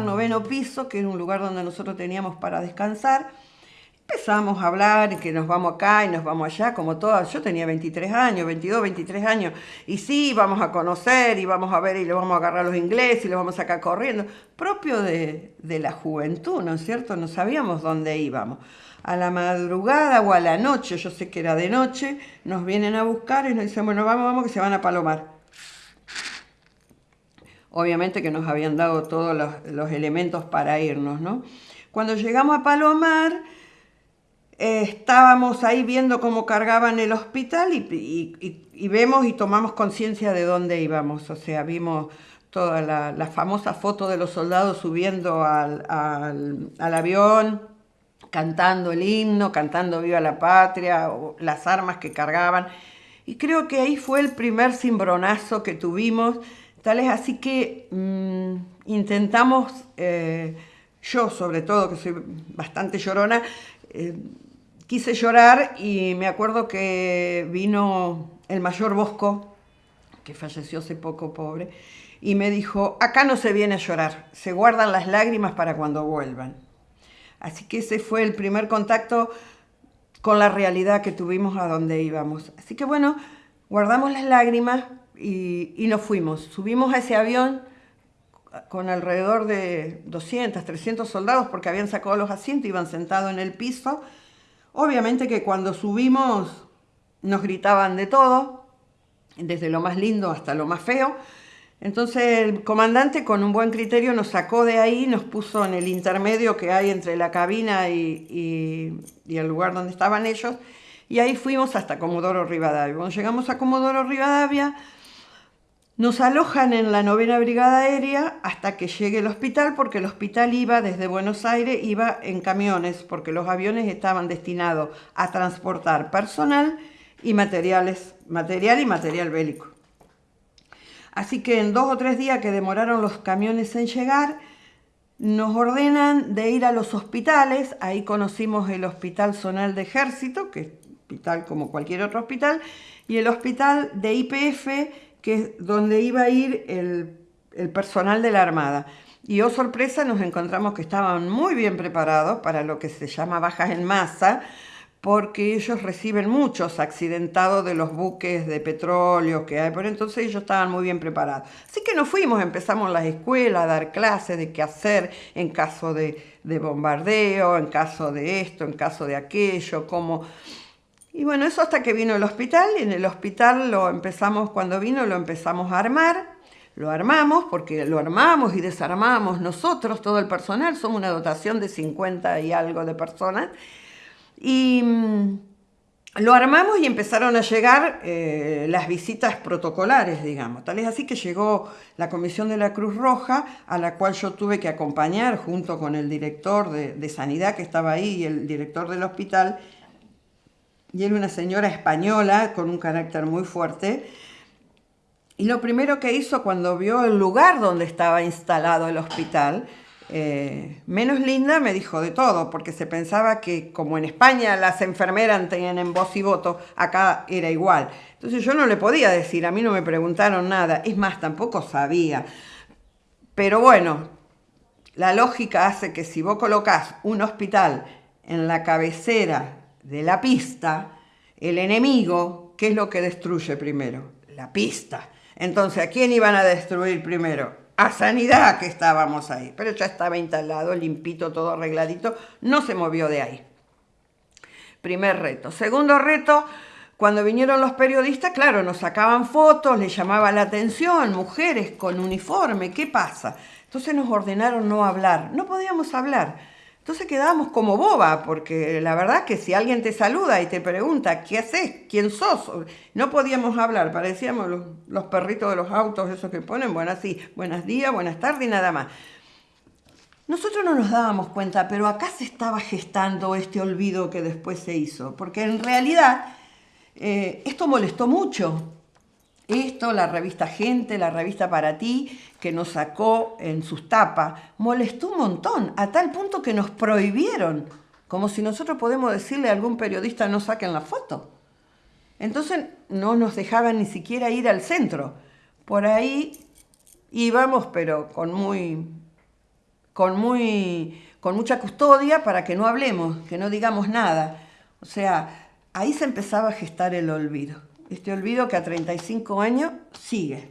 noveno piso, que era un lugar donde nosotros teníamos para descansar. Empezamos a hablar que nos vamos acá y nos vamos allá, como todas. Yo tenía 23 años, 22, 23 años. Y sí, vamos a conocer y vamos a ver y le vamos a agarrar a los ingleses y le vamos a sacar corriendo. Propio de, de la juventud, ¿no es cierto? No sabíamos dónde íbamos. A la madrugada o a la noche, yo sé que era de noche, nos vienen a buscar y nos dicen, bueno, vamos, vamos, que se van a Palomar. Obviamente que nos habían dado todos los, elementos para irnos, ¿no? Cuando llegamos a Palomar estábamos ahí viendo cómo cargaban el hospital y, vemos y tomamos conciencia de dónde íbamos. O sea, vimos toda la, famosa foto de los soldados subiendo al, avión, cantando el himno, cantando Viva la Patria, las armas que cargaban. Y creo que ahí fue el primer cimbronazo que tuvimos. Tal es así que mm, intentamos, eh, yo sobre todo, que soy bastante llorona, eh, quise llorar y me acuerdo que vino el mayor Bosco, que falleció hace poco, pobre, y me dijo, acá no se viene a llorar, se guardan las lágrimas para cuando vuelvan. Así que ese fue el primer contacto con la realidad que tuvimos a donde íbamos. Así que bueno, guardamos las lágrimas y, y nos fuimos. Subimos a ese avión con alrededor de 200, 300 soldados porque habían sacado los asientos, iban sentados en el piso Obviamente que cuando subimos nos gritaban de todo, desde lo más lindo hasta lo más feo. Entonces el comandante con un buen criterio nos sacó de ahí, nos puso en el intermedio que hay entre la cabina y, el lugar donde estaban ellos, y ahí fuimos hasta Comodoro Rivadavia. Cuando llegamos a Comodoro Rivadavia, nos alojan en la novena brigada aérea hasta que llegue el hospital, porque el hospital iba desde Buenos Aires, iba en camiones, porque los aviones estaban destinados a transportar personal y materiales, material y material bélico. Así que en dos o tres días que demoraron los camiones en llegar, nos ordenan de ir a los hospitales, ahí conocimos el Hospital Zonal de Ejército, que es hospital como cualquier otro hospital, y el hospital de IPF, que es donde iba a ir el, personal de la Armada. Y oh sorpresa, nos encontramos que estaban muy bien preparados para lo que se llama bajas en masa, porque ellos reciben muchos accidentados de los buques de petróleo que hay, por entonces ellos estaban muy bien preparados. Así que nos fuimos, empezamos las escuelas a dar clases de qué hacer en caso de, de bombardeo, en caso de esto, en caso de aquello, cómo y bueno, eso hasta que vino el hospital, y en el hospital lo empezamos, cuando vino lo empezamos a armar, lo armamos, porque lo armamos y desarmamos nosotros, todo el personal, somos una dotación de 50 y algo de personas, y mm, lo armamos y empezaron a llegar eh, las visitas protocolares, digamos. Tal. Es así que llegó la Comisión de la Cruz Roja, a la cual yo tuve que acompañar junto con el director de, de Sanidad que estaba ahí y el director del hospital, y era una señora española con un carácter muy fuerte. Y lo primero que hizo cuando vio el lugar donde estaba instalado el hospital, eh, menos linda me dijo de todo, porque se pensaba que como en España las enfermeras tenían voz y voto, acá era igual. Entonces yo no le podía decir, a mí no me preguntaron nada, es más, tampoco sabía. Pero bueno, la lógica hace que si vos colocás un hospital en la cabecera de la pista, el enemigo, ¿qué es lo que destruye primero? La pista. Entonces, ¿a quién iban a destruir primero? A Sanidad, que estábamos ahí. Pero ya estaba instalado, limpito, todo arregladito, no se movió de ahí. Primer reto. Segundo reto, cuando vinieron los periodistas, claro, nos sacaban fotos, les llamaba la atención, mujeres con uniforme, ¿qué pasa? Entonces nos ordenaron no hablar, no podíamos hablar. Entonces quedábamos como boba, porque la verdad que si alguien te saluda y te pregunta, ¿qué haces? ¿Quién sos? No podíamos hablar, parecíamos los, perritos de los autos, esos que ponen, bueno, así, buenos días, buenas tardes y nada más. Nosotros no nos dábamos cuenta, pero acá se estaba gestando este olvido que después se hizo, porque en realidad eh, esto molestó mucho, esto, la revista Gente, la revista Para Ti, que nos sacó en sus tapas, molestó un montón, a tal punto que nos prohibieron, como si nosotros podemos decirle a algún periodista no saquen la foto. Entonces no nos dejaban ni siquiera ir al centro. Por ahí íbamos, pero con muy con, muy, con mucha custodia para que no hablemos, que no digamos nada. O sea, ahí se empezaba a gestar el olvido. Este olvido que a 35 años sigue.